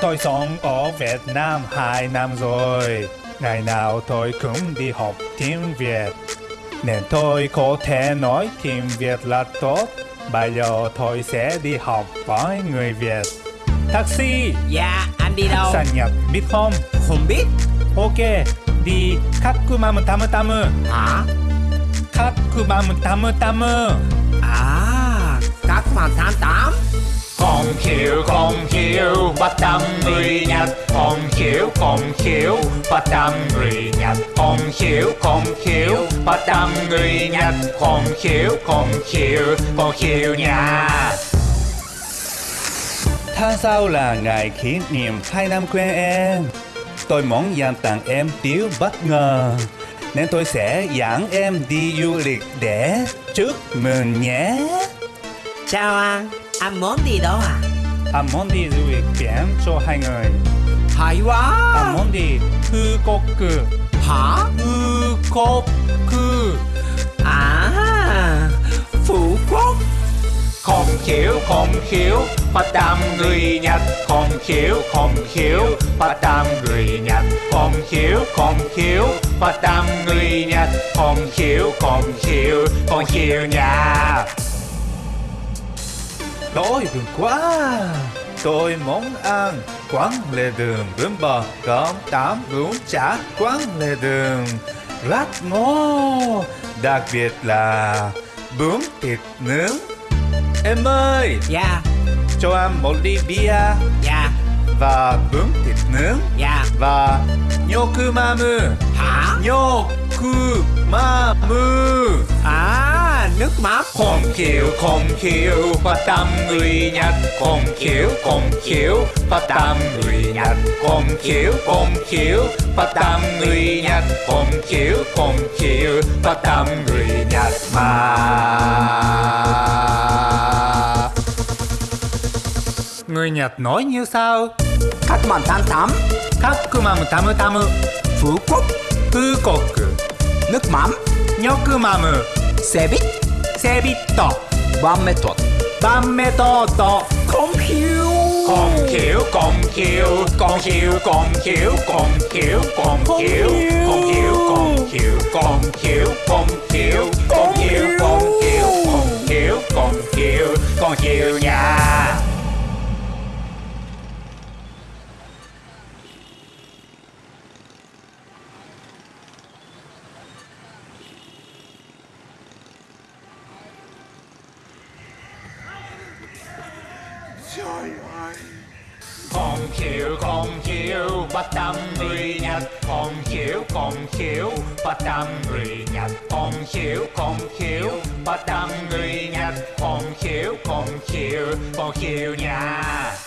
Tôi sống ở Việt Nam 2 năm rồi. Ngày nào tôi cũng đi học tiếng Việt. Nên tôi có thể nói tiếng Việt là tốt. Bây giờ tôi sẽ đi học với người Việt. Taxi! Dạ, anh đi đâu? Sang Nhật biết không? Không biết. Ok, đi Kakumamu Tamu Tamu. Hả? Kakumamu Tamu Tamu. À, Kakumamu Tamu Tamu. Không hiểu bắt tâm người Nhật Không hiểu, không hiểu, bắt tâm người Nhật Không hiểu, không hiểu, bắt tâm người Nhật Không hiểu, không hiểu, không hiểu nha Tháng sau là ngày kỷ niệm 2 năm quen em. Tôi muốn dành tặng em điều bất ngờ. Nên tôi sẽ dẫn em đi du lịch để chúc mừng nhé. Chào anh, anh muốn đi đâu à? Anh muốn đi du lịch biển cho hai người. Hay Anh quá. muốn đi Fukoku. Hả? Fukoku. À, Phú Quốc. Không hiểu, không hiểu, bắt tâm người Nhật Không hiểu, không hiểu, bắt tâm người Nhật Không hiểu, không hiểu, bắt tâm người Nhật Không hiểu, không hiểu, không hiểu nha Đói bụng quá. Tôi muốn ăn quán lề đường bún bò cơm tắm bún chả quán lề đường. Rất ngon đặc biệt là bún thịt nướng. Em ơi Dạ, cho anh một ly bia. Dạ, và bún thịt nướng. Dạ. và nyokumamu Hả? nyokumamu máp khom khiếu khom khiếu và tâm người nhật. Khom khiếu khom khiếu và tâm người nhật. Khom khiếu khom khiếu và tâm người nhật. Khom khiếu khom khiếu và tâm người nhật mà. Người nhật nói như sao các màn tám tám các cơ màn tám tám phú quốc. Phú quốc nước mắm. Nhóc mắm màn xe buýt sebito Ba mét thuật. Bametoto Không hiểu. Không hiểu, không hiểu, không hiểu, không hiểu, không hiểu, không hiểu, không hiểu, không hiểu, không hiểu, không hiểu, không hiểu, trời ơi Còn chịu, còn chịu, bắt tâm người Nhật Còn chịu, còn chịu, bắt tâm người Nhật Còn chịu, còn chịu, bắt tâm người Nhật Còn chịu, còn chịu, còn chịu nhà.